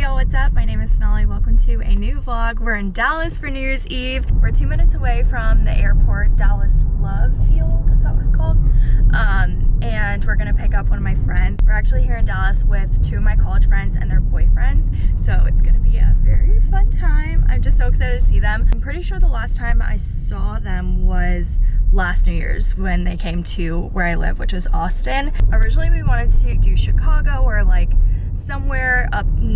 Y'all, what's up? My name is Sonali. Welcome to a new vlog. We're in Dallas for New Year's Eve. We're two minutes away from the airport, Dallas Love Field, is that what it's called? Um, and we're gonna pick up one of my friends. We're actually here in Dallas with two of my college friends and their boyfriends, so it's gonna be a very fun time. I'm just so excited to see them. I'm pretty sure the last time I saw them was last New Year's when they came to where I live, which is Austin. Originally we wanted to do Chicago or like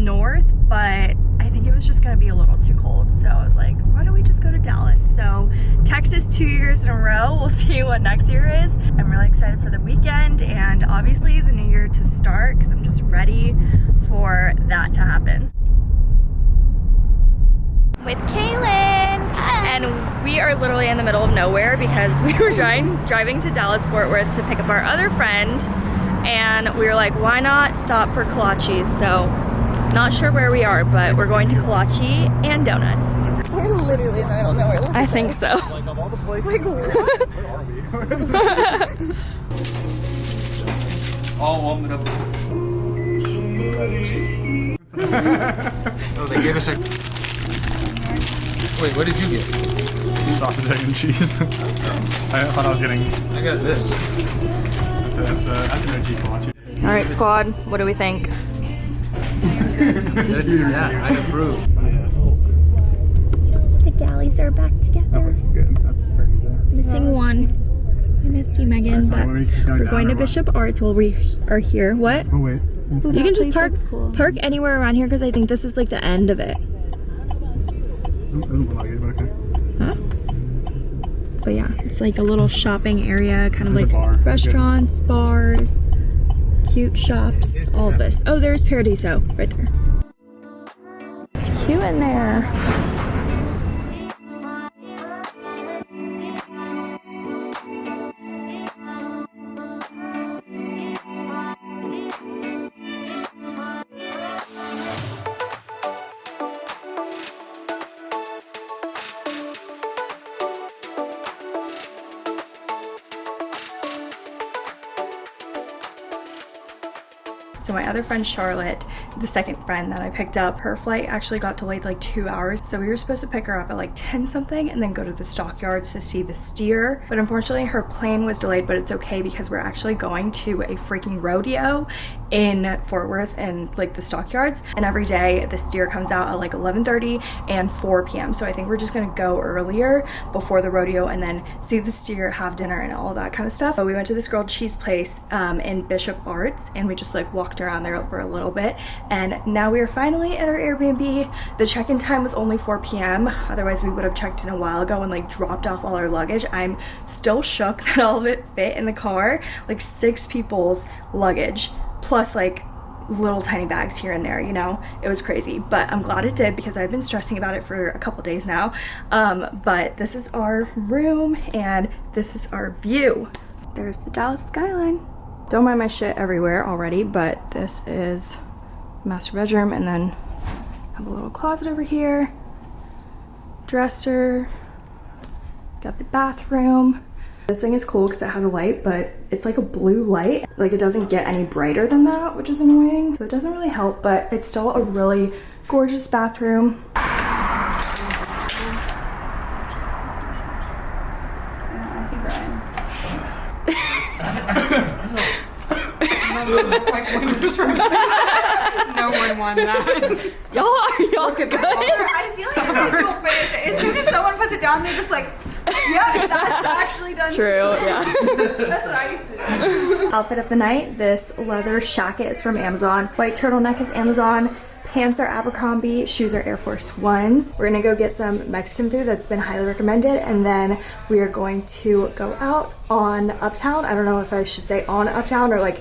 north, but I think it was just gonna be a little too cold. So I was like, why don't we just go to Dallas? So Texas two years in a row. We'll see what next year is. I'm really excited for the weekend and obviously the new year to start because I'm just ready for that to happen. With Kaylin! And we are literally in the middle of nowhere because we were driving, driving to Dallas Fort Worth to pick up our other friend and we were like, why not stop for kolaches? So, not sure where we are, but we're going to kolache and donuts. We're literally in the middle of nowhere. Look I think so. Like of all the places, Like, what? where are we? All warmed up. Oh, they gave us a. Wait, what did you get? Sausage, egg, and cheese. I thought I was getting I got this. the, the SNG kolache. All right, squad, what do we think? Yeah, I approve. The galleys are back That together. looks good. That's pretty good. Missing one. I missed you, Megan, so but we keep going we're going to or what? Bishop Arts while we are here. What? Oh wait. It's- You can just park cool. park anywhere around here because I think this is like the end of it. It doesn't look like it, but. Huh? But yeah, it's like a little shopping area, kind of There's like restaurants, bars, cute shops, all of this. Oh, there's Paradiso right there. It's cute in there. So my other friend Charlotte, the second friend that I picked up, her flight actually got delayed like two hours. So we were supposed to pick her up at like 10 something and then go to the stockyards to see the steer. But unfortunately her plane was delayed, but it's okay because we're actually going to a freaking rodeo in Fort Worth and like the stockyards. And every day the steer comes out at like 11.30 and 4 p.m. So I think we're just gonna go earlier before the rodeo and then see the steer, have dinner and all that kind of stuff. But we went to this grilled cheese place um, in Bishop Arts and we just like walked around there for a little bit. And now we are finally at our Airbnb. The check-in time was only 4 p.m. Otherwise we would have checked in a while ago and like dropped off all our luggage. I'm still shook that all of it fit in the car. Like six people's luggage plus like little tiny bags here and there you know? It was crazy but i'm glad it did because i've been stressing about it for a couple days now. Um but this is our room and this is our view. There's the dallas skyline. Don't mind my shit everywhere already but this is master bedroom and then have a little closet over here. Dresser. Got the bathroom this thing is cool because it has a light, but it's like a blue light. Like it doesn't get any brighter than that, which is annoying. So it doesn't really help, but it's still a really gorgeous bathroom. I think Ryan. no one won that. Y'all are y'all good? I feel like you guys don't finish it. As soon as someone puts it down, they're just like, yeah, that's actually done. True, yeah. That's what I used to do. Outfit of the night, this leather jacket is from Amazon. White turtleneck is Amazon. Pants are Abercrombie, shoes are Air Force Ones. We're gonna go get some Mexican food that's been highly recommended and then we are going to go out on Uptown. I don't know if I should say on Uptown or like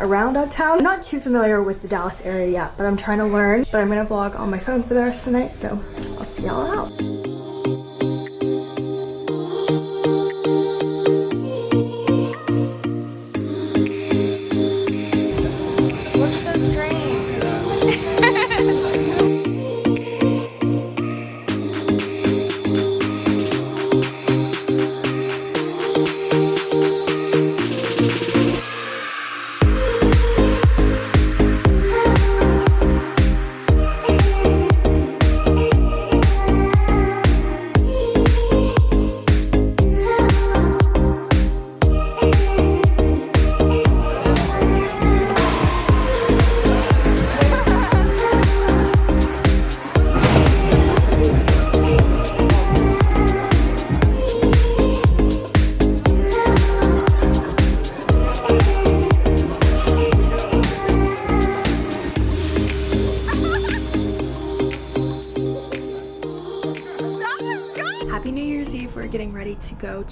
around Uptown. I'm not too familiar with the Dallas area yet, but I'm trying to learn. But I'm gonna vlog on my phone for the rest of the night, so I'll see y'all out.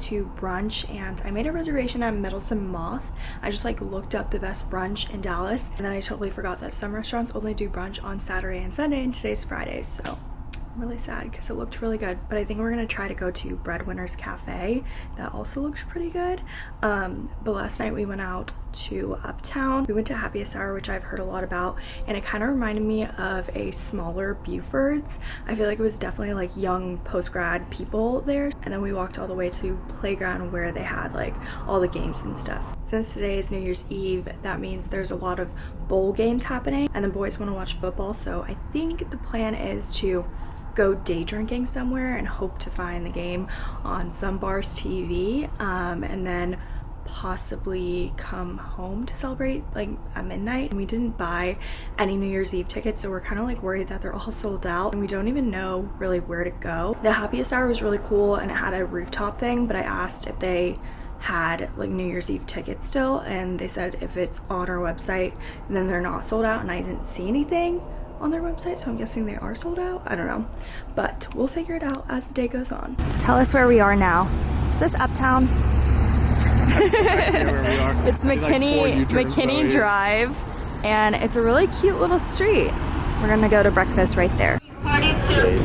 To brunch and I made a reservation at Meddlesome Moth. I just like looked up the best brunch in Dallas and then I totally forgot that some restaurants only do brunch on Saturday and Sunday and today's Friday so I'm really sad because it looked really good but I think we're gonna try to go to Breadwinners Cafe. That also looks pretty good. Um, but last night we went out to Uptown. We went to Happiest Hour which I've heard a lot about and it kind of reminded me of a smaller Buford's. I feel like it was definitely like young post-grad people there and then we walked all the way to playground where they had like all the games and stuff. Since today is New Year's Eve that means there's a lot of bowl games happening and the boys want to watch football so I think the plan is to go day drinking somewhere and hope to find the game on some bar's TV um, and then possibly come home to celebrate like at midnight. And we didn't buy any New Year's Eve tickets so we're kind of like worried that they're all sold out and we don't even know really where to go. The happiest hour was really cool and it had a rooftop thing but I asked if they had like New Year's Eve tickets still and they said if it's on our website then they're not sold out and I didn't see anything on their website, so I'm guessing they are sold out. I don't know. But we'll figure it out as the day goes on. Tell us where we are now. Is this Uptown? it's McKinney, McKinney Drive, and it's a really cute little street. We're gonna go to breakfast right there. Party two.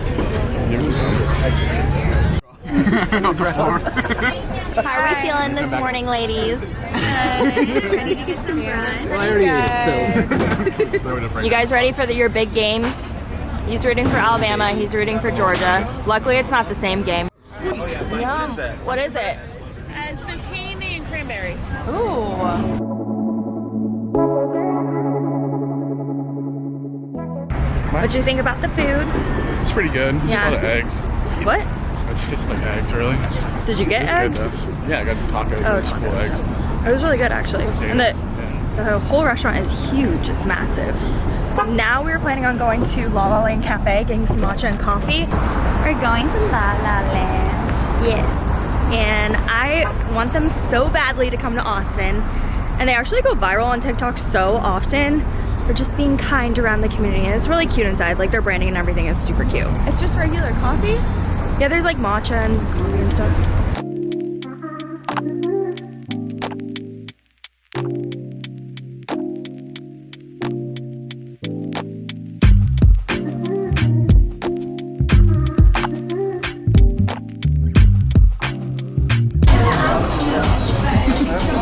How are we feeling this morning, ladies? Ready to get some brunch? Well, I already ate, so. You guys ready for the, your big games? He's rooting for Alabama. He's rooting for Georgia. Luckily, it's not the same game. Yum. What is it? Uh, zucchini and cranberry. Ooh. What do you think about the food? It's pretty good. Just Yeah. a lot of eggs. What? It just tastes like eggs, really. Did you get It's eggs? good. Yeah, I got tacos. Oh, Oh, just full eggs. It was really good actually. And the, Yeah. the whole restaurant is huge. It's massive. Now we're planning on going to La La Land Cafe, getting some matcha and coffee. We're going to La La Land. Yes. And I want them so badly to come to Austin. And they actually go viral on TikTok so often for just being kind around the community. And it's really cute inside. Like their branding and everything is super cute. It's just regular coffee? Yeah, there's like matcha and coffee and stuff.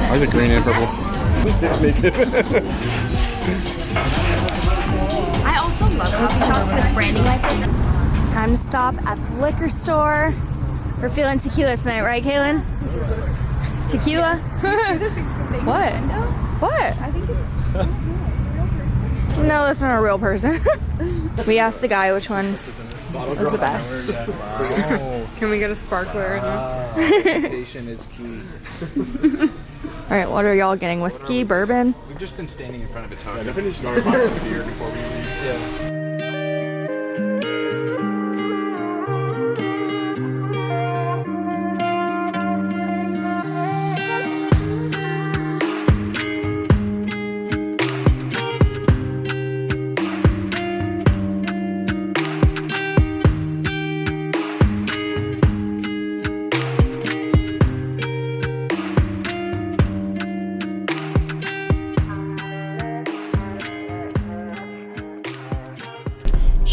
Why is it green and purple? Time to stop at the liquor store. We're feeling tequila tonight, right, Kaylin? Tequila? what? What? I think it's No, that's not a real person. we asked the guy which one was the best. Can we get a sparkler? Presentation is key. All right, what are y'all getting? Whiskey, bourbon? We've just been standing in front of a token. Definitely just go box of beer before we leave. It's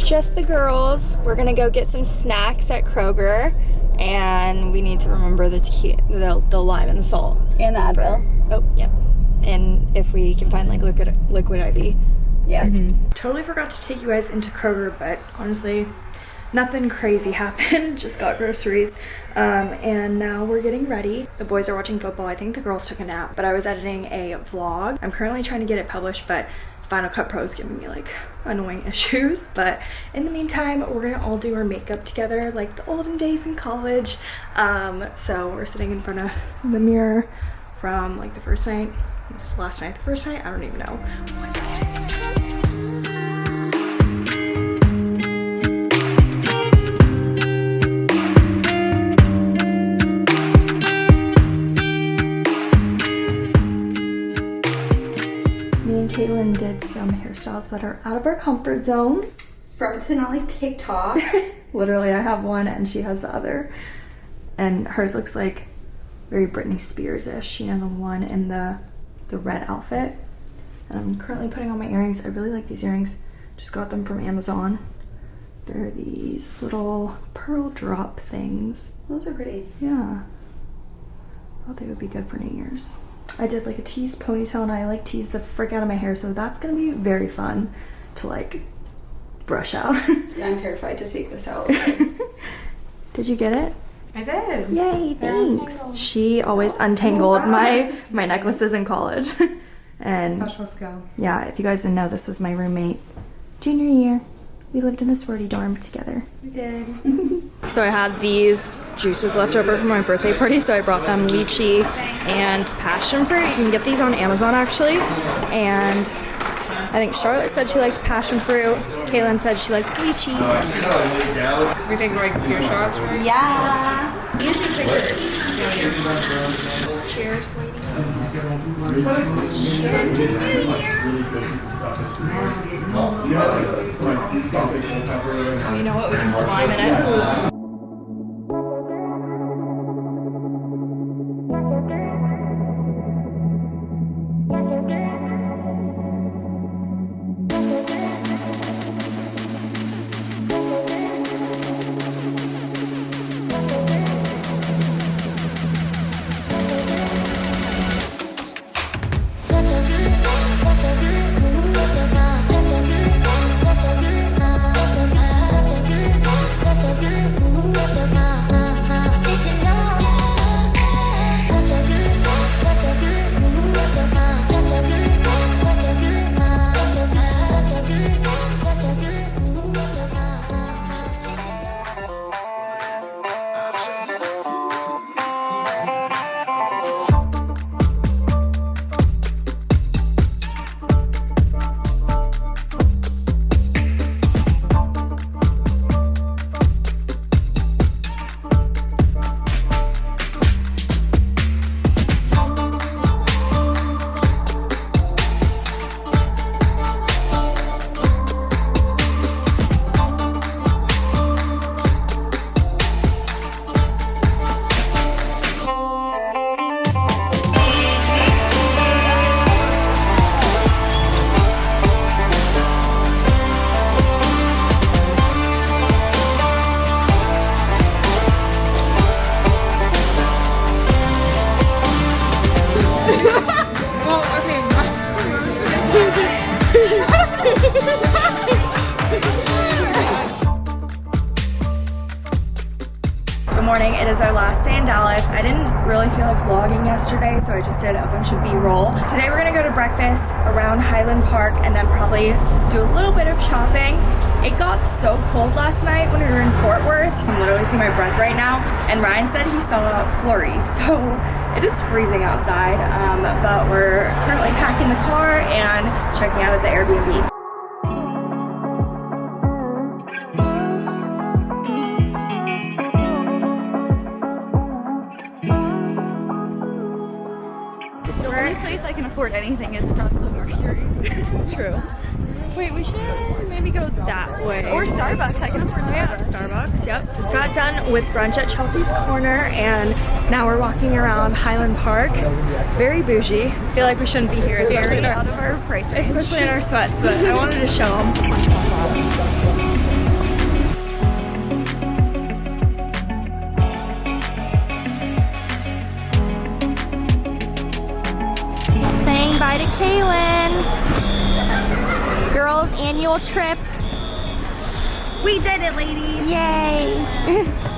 just the girls. We're gonna go get some snacks at Kroger, and we need to remember the tequila, the, the lime and the salt. And the Advil. Oh, yep. And if we can find like liquid liquid IV. Yes. Totally forgot to take you guys into Kroger, but honestly, nothing crazy happened. Just got groceries. Um, and now we're getting ready. The boys are watching football. I think the girls took a nap, but I was editing a vlog. I'm currently trying to get it published, but Final Cut Pro is giving me like annoying issues. But in the meantime, we're gonna all do our makeup together like the olden days in college. Um, so we're sitting in front of the mirror from like the first night. This last night, the first night? I don't even know. What night it is. Me and Caitlin did some hairstyles that are out of our comfort zones. From Sonali's TikTok. Literally, I have one and she has the other. and hers looks like very Britney Spears-ish, you know, the one in the the red outfit. And I'm currently putting on my earrings. I really like these earrings. Just got them from Amazon. They're these little pearl drop things. Those are pretty. Yeah. I thought they would be good for New Year's. I did like a tease ponytail and I like teased the frick out of my hair, so that's gonna be very fun to like brush out. Yeah, I'm terrified to take this out. did you get it? I did. Yay, thanks. She always untangled my my necklaces in college. and Special skill. yeah, if you guys didn't know, this was my roommate junior year. We lived in the sorority dorm together. We did. So I had these juices left over from my birthday party, so I brought them lychee and passion fruit. You can get these on Amazon actually. And I think Charlotte said she likes passion fruit. Kaylin said she likes lychee. We think like two shots, right? yeah. Usually quicker. You know what? We can put lime in it. Breakfast around Highland Park and then probably do a little bit of shopping. It got so cold last night when we were in Fort Worth. I'm literally seeing my breath right now. And Ryan said he saw flurries, so it is freezing outside. Um, but we're currently packing the car and checking out at the Airbnb. The only place I can afford anything is probably Mercury. True. Wait, we should maybe go that way. Or Starbucks. I can afford Oh, yeah, Starbucks. Yep. Just got done with brunch at Chelsea's Corner, and now we're walking around Highland Park. Very bougie. feel like we shouldn't be here, especially in our, out of our especially in our sweats. But I wanted to show them. To Kaylin. Girls' annual trip. We did it, ladies. Yay!